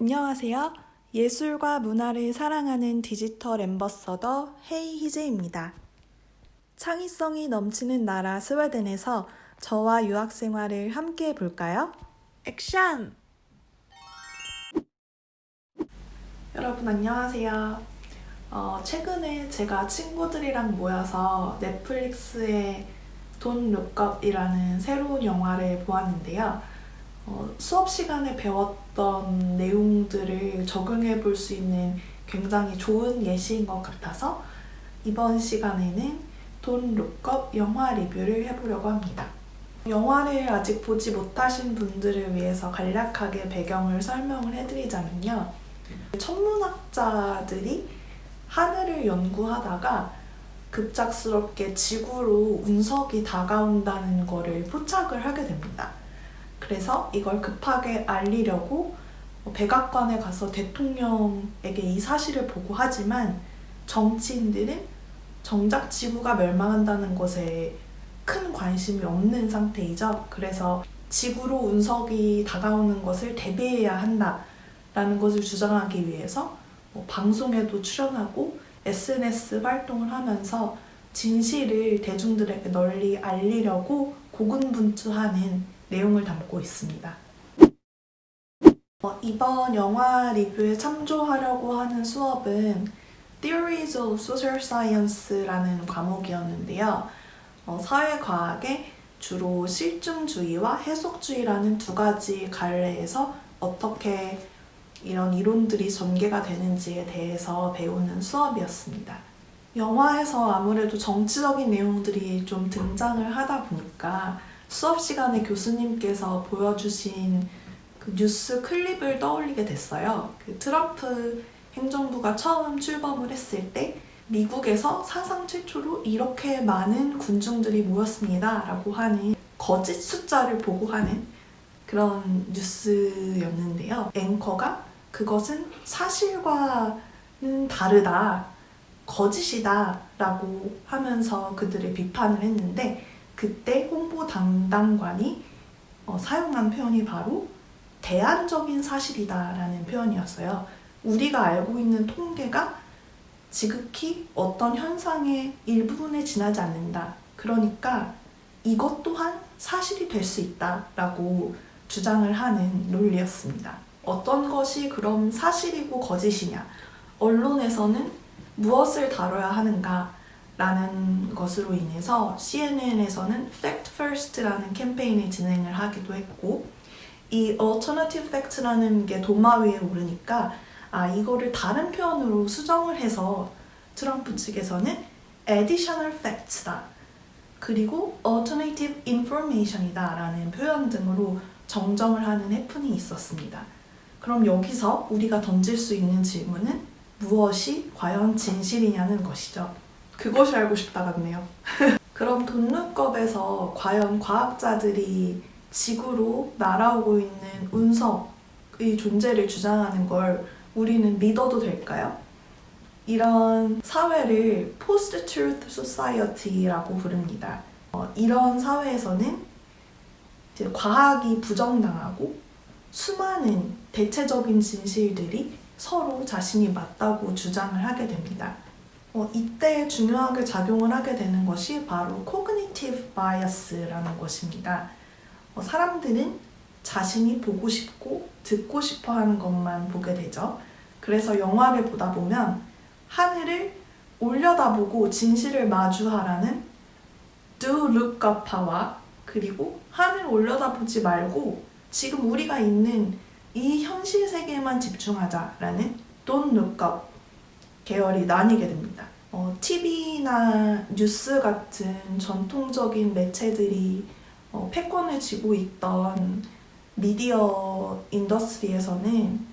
안녕하세요. 예술과 문화를 사랑하는 디지털 ambassador 헤이 희재입니다. 창의성이 넘치는 나라 스웨덴에서 저와 유학 생활을 함께 해볼까요? 액션! 여러분 안녕하세요. 어, 최근에 제가 친구들이랑 모여서 넷플릭스의 Don't Look Up이라는 새로운 영화를 보았는데요. 어, 수업 시간에 배웠던 내용들을 적용해 볼 수 있는 굉장히 좋은 예시인 것 같아서 이번 시간에는 돈 룩업 영화 리뷰를 해보려고 합니다. 영화를 아직 보지 못하신 분들을 위해서 간략하게 배경을 설명을 해드리자면요. 천문학자들이 하늘을 연구하다가 급작스럽게 지구로 운석이 다가온다는 것을 포착을 하게 됩니다. 그래서 이걸 급하게 알리려고 백악관에 가서 대통령에게 이 사실을 보고하지만 정치인들은 정작 지구가 멸망한다는 것에 큰 관심이 없는 상태이죠. 그래서 지구로 운석이 다가오는 것을 대비해야 한다라는 것을 주장하기 위해서 뭐 방송에도 출연하고 SNS 활동을 하면서 진실을 대중들에게 널리 알리려고 고군분투하는 내용을 담고 있습니다. 어, 이번 영화 리뷰에 참조하려고 하는 수업은 Theories of Social Science라는 과목이었는데요. 어, 사회과학에 주로 실증주의와 해석주의라는 두 가지 갈래에서 어떻게 이런 이론들이 전개가 되는지에 대해서 배우는 수업이었습니다. 영화에서 아무래도 정치적인 내용들이 좀 등장을 하다 보니까 수업 시간에 교수님께서 보여주신 그 뉴스 클립을 떠올리게 됐어요. 그 트럼프 행정부가 처음 출범을 했을 때 미국에서 사상 최초로 이렇게 많은 군중들이 모였습니다. 라고 하는 거짓 숫자를 보고하는 그런 뉴스였는데요. 앵커가 그것은 사실과는 다르다, 거짓이다 라고 하면서 그들을 비판을 했는데 그때 홍보 담당관이 어, 사용한 표현이 바로 대안적인 사실이다라는 표현이었어요. 우리가 알고 있는 통계가 지극히 어떤 현상의 일부분에 지나지 않는다. 그러니까 이것 또한 사실이 될 수 있다라고 주장을 하는 논리였습니다. 어떤 것이 그럼 사실이고 거짓이냐? 언론에서는 무엇을 다뤄야 하는가? 라는 것으로 인해서 CNN에서는 Fact First라는 캠페인을 진행을 하기도 했고 이 Alternative Fact라는 게 도마 위에 오르니까 아 이거를 다른 표현으로 수정을 해서 트럼프 측에서는 Additional Facts다 그리고 Alternative Information이다 라는 표현 등으로 정정을 하는 해프닝이 있었습니다. 그럼 여기서 우리가 던질 수 있는 질문은 무엇이 과연 진실이냐는 것이죠. 그것이 알고 싶다 같네요. 그럼 돈룩겁에서 과연 과학자들이 지구로 날아오고 있는 운석의 존재를 주장하는 걸 우리는 믿어도 될까요? 이런 사회를 Post-Truth Society라고 부릅니다. 어, 이런 사회에서는 과학이 부정당하고 수많은 대체적인 진실들이 서로 자신이 맞다고 주장을 하게 됩니다. 어, 이때 중요하게 작용을 하게 되는 것이 바로 cognitive bias라는 것입니다. 어, 사람들은 자신이 보고 싶고 듣고 싶어 하는 것만 보게 되죠. 그래서 영화를 보다 보면 하늘을 올려다보고 진실을 마주하라는 do look up와 그리고 하늘 올려다보지 말고 지금 우리가 있는 이 현실 세계에만 집중하자라는 don't look up 계열이 나뉘게 됩니다. 어, TV나 뉴스 같은 전통적인 매체들이 어, 패권을 쥐고 있던 미디어 인더스트리에서는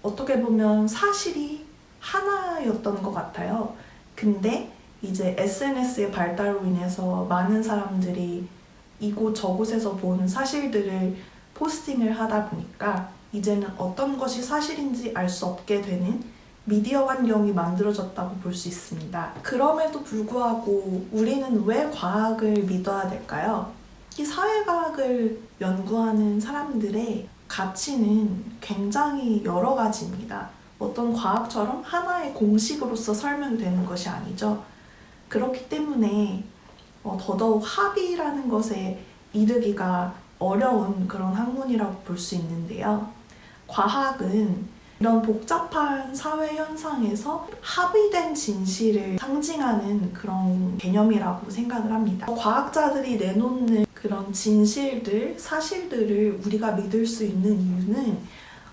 어떻게 보면 사실이 하나였던 것 같아요. 근데 이제 SNS의 발달로 인해서 많은 사람들이 이곳 저곳에서 본 사실들을 포스팅을 하다 보니까 이제는 어떤 것이 사실인지 알 수 없게 되는 미디어 환경이 만들어졌다고 볼 수 있습니다. 그럼에도 불구하고 우리는 왜 과학을 믿어야 될까요? 이 사회과학을 연구하는 사람들의 가치는 굉장히 여러 가지입니다. 어떤 과학처럼 하나의 공식으로서 설명되는 것이 아니죠. 그렇기 때문에 어, 더더욱 합의라는 것에 이르기가 어려운 그런 학문이라고 볼 수 있는데요. 과학은 이런 복잡한 사회 현상에서 합의된 진실을 상징하는 그런 개념이라고 생각을 합니다. 과학자들이 내놓는 그런 진실들, 사실들을 우리가 믿을 수 있는 이유는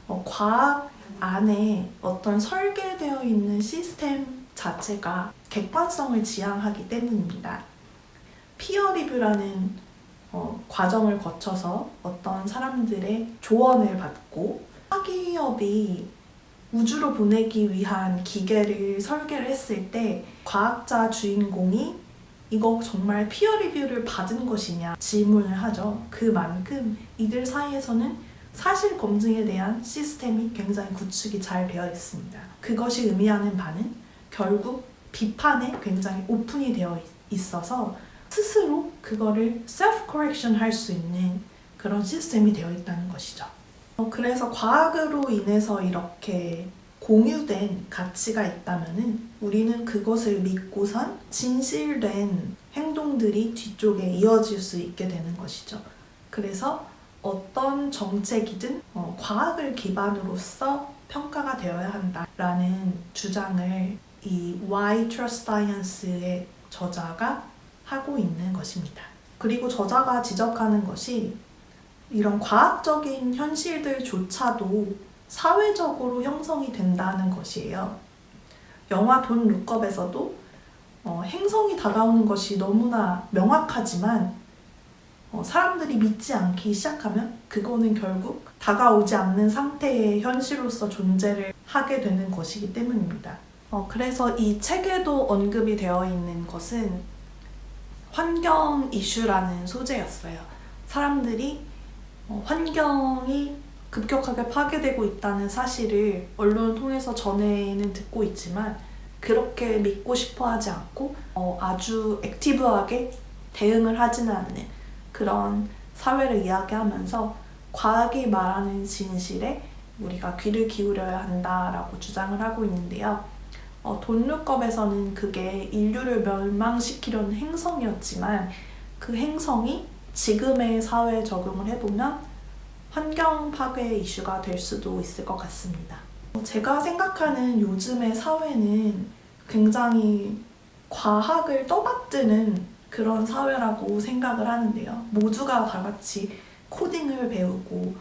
어, 과학 안에 어떤 설계되어 있는 시스템 자체가 객관성을 지향하기 때문입니다. 피어 리뷰라는 어, 과정을 거쳐서 어떤 사람들의 조언을 받고 학기업이 우주로 보내기 위한 기계를 설계를 했을 때 과학자 주인공이 이거 정말 피어 리뷰를 받은 것이냐 질문을 하죠. 그만큼 이들 사이에서는 사실 검증에 대한 시스템이 굉장히 구축이 잘 되어 있습니다. 그것이 의미하는 바는 결국 비판에 굉장히 오픈이 되어 있어서 스스로 그거를 self correction 할 수 있는 그런 시스템이 되어 있다는 것이죠. 어, 그래서 과학으로 인해서 이렇게 공유된 가치가 있다면은 우리는 그것을 믿고선 진실된 행동들이 뒤쪽에 이어질 수 있게 되는 것이죠. 그래서 어떤 정책이든 어, 과학을 기반으로서 평가가 되어야 한다라는 주장을 이 Why Trust Science의 저자가 하고 있는 것입니다. 그리고 저자가 지적하는 것이 이런 과학적인 현실들조차도 사회적으로 형성이 된다는 것이에요. 영화 돈 룩업에서도 어, 행성이 다가오는 것이 너무나 명확하지만 어, 사람들이 믿지 않기 시작하면 그거는 결국 다가오지 않는 상태의 현실로서 존재를 하게 되는 것이기 때문입니다. 어, 그래서 이 책에도 언급이 되어 있는 것은 환경 이슈라는 소재였어요. 사람들이 어, 환경이 급격하게 파괴되고 있다는 사실을 언론을 통해서 전에는 듣고 있지만 그렇게 믿고 싶어 하지 않고 어, 아주 액티브하게 대응을 하지는 않는 그런 사회를 이야기하면서 과학이 말하는 진실에 우리가 귀를 기울여야 한다라고 주장을 하고 있는데요. 어, 돈룩겁에서는 그게 인류를 멸망시키려는 행성이었지만 그 행성이 지금의 사회에 적용을 해보면 환경 파괴 이슈가 될 수도 있을 것 같습니다. 어, 제가 생각하는 요즘의 사회는 굉장히 과학을 떠받드는 그런 사회라고 생각을 하는데요. 모두가 다 같이 코딩을 배우고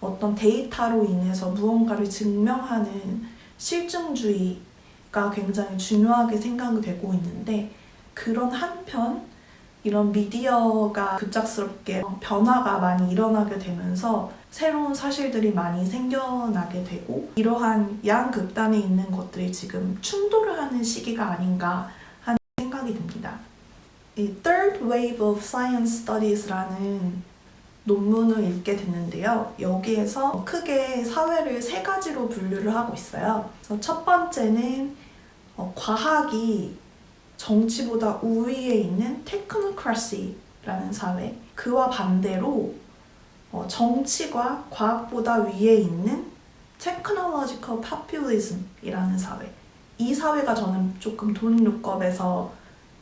어떤 데이터로 인해서 무언가를 증명하는 실증주의가 굉장히 중요하게 생각이 되고 있는데 그런 한편 이런 미디어가 급작스럽게 변화가 많이 일어나게 되면서 새로운 사실들이 많이 생겨나게 되고 이러한 양극단에 있는 것들이 지금 충돌을 하는 시기가 아닌가 하는 생각이 듭니다. 이 Third Wave of Science Studies라는 논문을 읽게 됐는데요. 여기에서 크게 사회를 세 가지로 분류를 하고 있어요. 첫 번째는 어, 과학이 정치보다 우위에 있는 테크노크라시라는 사회 그와 반대로 어, 정치가 과학보다 위에 있는 technological populism이라는 사회 이 사회가 저는 조금 돈룩겁에서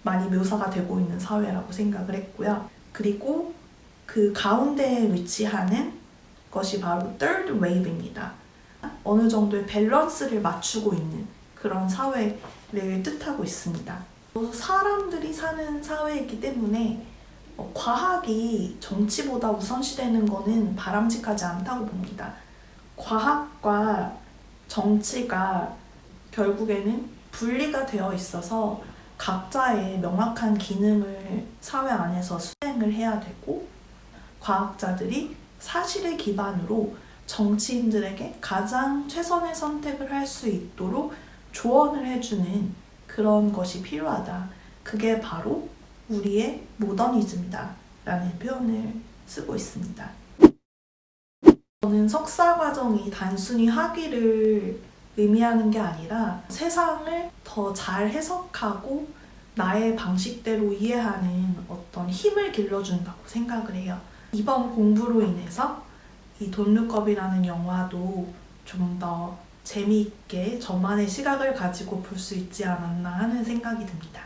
많이 묘사가 되고 있는 사회라고 생각을 했고요. 그리고 그 가운데에 위치하는 것이 바로 third wave입니다. 어느 정도의 밸런스를 맞추고 있는 그런 사회를 뜻하고 있습니다. 사람들이 사는 사회이기 때문에 어, 과학이 정치보다 우선시되는 것은 바람직하지 않다고 봅니다. 과학과 정치가 결국에는 분리가 되어 있어서 각자의 명확한 기능을 사회 안에서 수행을 해야 되고 과학자들이 사실을 기반으로 정치인들에게 가장 최선의 선택을 할 수 있도록 조언을 해주는 그런 것이 필요하다. 그게 바로 우리의 모더니즘이다. 라는 표현을 쓰고 있습니다. 저는 석사 과정이 단순히 학위를 의미하는 게 아니라 세상을 더 잘 해석하고 나의 방식대로 이해하는 어떤 힘을 길러준다고 생각을 해요. 이번 공부로 인해서 이 돈룩업이라는 영화도 좀더 재미있게 저만의 시각을 가지고 볼 수 있지 않았나 하는 생각이 듭니다.